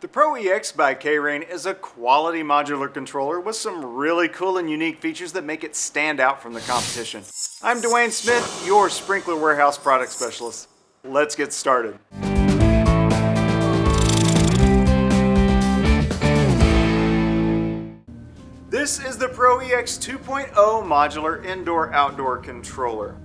The Pro EX by K-Rain is a quality modular controller with some really cool and unique features that make it stand out from the competition. I'm Dwayne Smith, your Sprinkler Warehouse product specialist. Let's get started. This is the Pro EX 2.0 modular indoor-outdoor controller.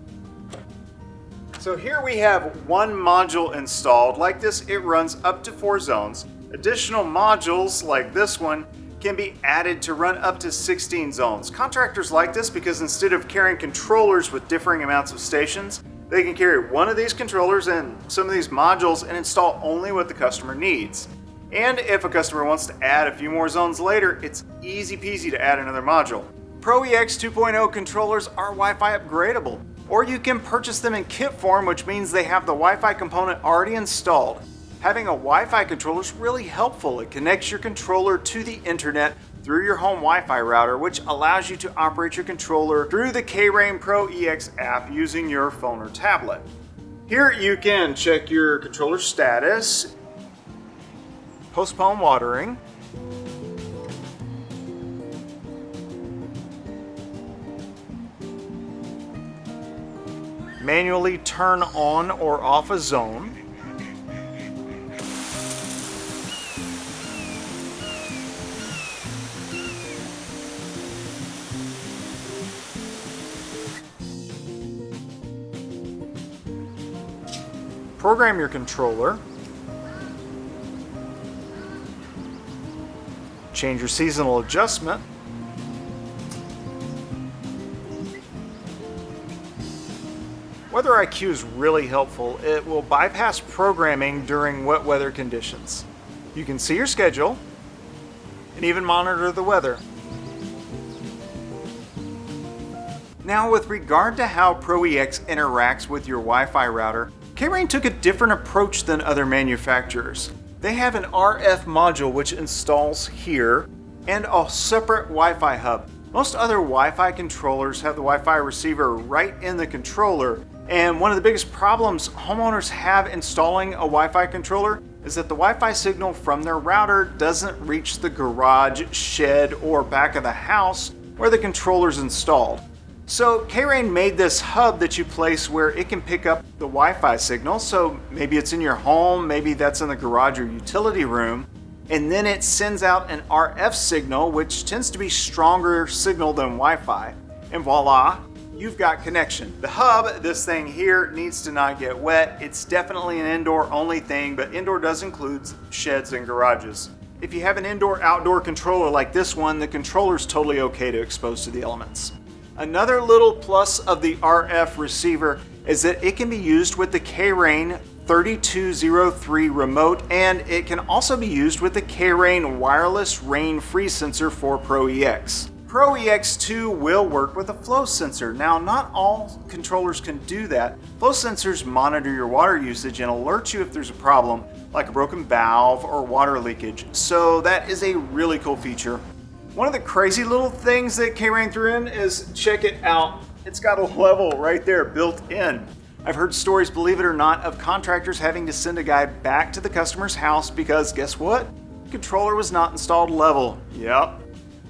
So here we have one module installed. Like this, it runs up to four zones. Additional modules like this one can be added to run up to 16 zones. Contractors like this because instead of carrying controllers with differing amounts of stations, they can carry one of these controllers and some of these modules and install only what the customer needs. And if a customer wants to add a few more zones later, it's easy peasy to add another module. Pro EX 2.0 controllers are Wi-Fi upgradable, or you can purchase them in kit form, which means they have the Wi-Fi component already installed. Having a Wi-Fi controller is really helpful. It connects your controller to the internet through your home Wi-Fi router, which allows you to operate your controller through the K-Rain Pro EX app using your phone or tablet. Here you can check your controller status, postpone watering, manually turn on or off a zone, program your controller, change your seasonal adjustment, Weather IQ is really helpful. It will bypass programming during wet weather conditions. You can see your schedule and even monitor the weather. Now with regard to how ProEX interacts with your Wi-Fi router, K-Rain took a different approach than other manufacturers. They have an RF module which installs here and a separate Wi-Fi hub. Most other Wi-Fi controllers have the Wi-Fi receiver right in the controller and one of the biggest problems homeowners have installing a Wi-Fi controller is that the Wi-Fi signal from their router doesn't reach the garage, shed, or back of the house where the controller is installed. So K-Rain made this hub that you place where it can pick up the Wi-Fi signal. So maybe it's in your home, maybe that's in the garage or utility room. And then it sends out an RF signal, which tends to be stronger signal than Wi-Fi. And voila, you've got connection. The hub, this thing here, needs to not get wet. It's definitely an indoor only thing, but indoor does include sheds and garages. If you have an indoor-outdoor controller like this one, the controller is totally okay to expose to the elements. Another little plus of the RF receiver is that it can be used with the K-Rain 3203 remote and it can also be used with the K-Rain wireless rain free sensor for Pro EX. Pro EX2 will work with a flow sensor. Now, not all controllers can do that. Flow sensors monitor your water usage and alert you if there's a problem, like a broken valve or water leakage. So that is a really cool feature. One of the crazy little things that K-Rain threw in is, check it out, it's got a level right there built in. I've heard stories, believe it or not, of contractors having to send a guy back to the customer's house because guess what? The controller was not installed level. Yep.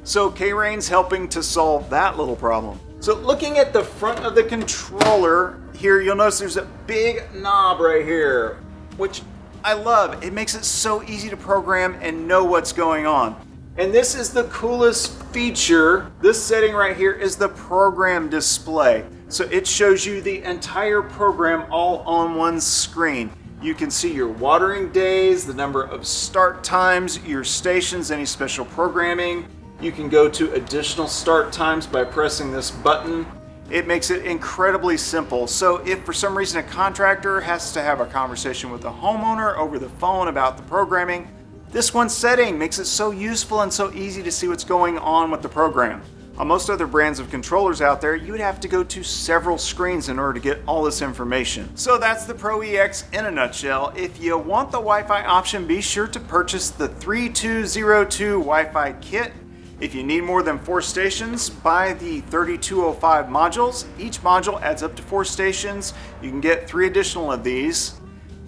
So K-Rain's helping to solve that little problem. So looking at the front of the controller here, you'll notice there's a big knob right here, which I love. It makes it so easy to program and know what's going on. And this is the coolest feature. This setting right here is the program display. So it shows you the entire program all on one screen. You can see your watering days, the number of start times, your stations, any special programming. You can go to additional start times by pressing this button. It makes it incredibly simple. So if for some reason a contractor has to have a conversation with the homeowner over the phone about the programming, this one setting makes it so useful and so easy to see what's going on with the program. On most other brands of controllers out there, you would have to go to several screens in order to get all this information. So that's the Pro EX in a nutshell. If you want the Wi-Fi option, be sure to purchase the 3202 Wi-Fi kit. If you need more than four stations, buy the 3205 modules. Each module adds up to four stations. You can get three additional of these.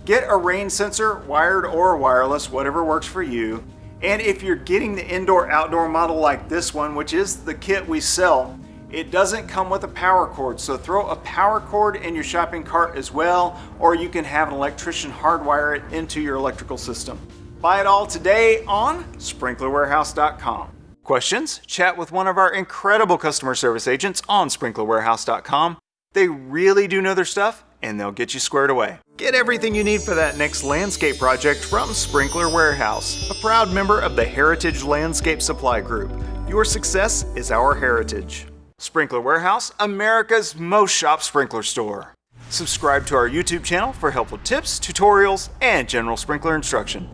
Get a rain sensor, wired or wireless, whatever works for you. And if you're getting the indoor-outdoor model like this one, which is the kit we sell, it doesn't come with a power cord, so throw a power cord in your shopping cart as well, or you can have an electrician hardwire it into your electrical system. Buy it all today on sprinklerwarehouse.com. Questions? Chat with one of our incredible customer service agents on sprinklerwarehouse.com. They really do know their stuff and they'll get you squared away. Get everything you need for that next landscape project from Sprinkler Warehouse, a proud member of the Heritage Landscape Supply Group. Your success is our heritage. Sprinkler Warehouse, America's most shop sprinkler store. Subscribe to our YouTube channel for helpful tips, tutorials, and general sprinkler instruction.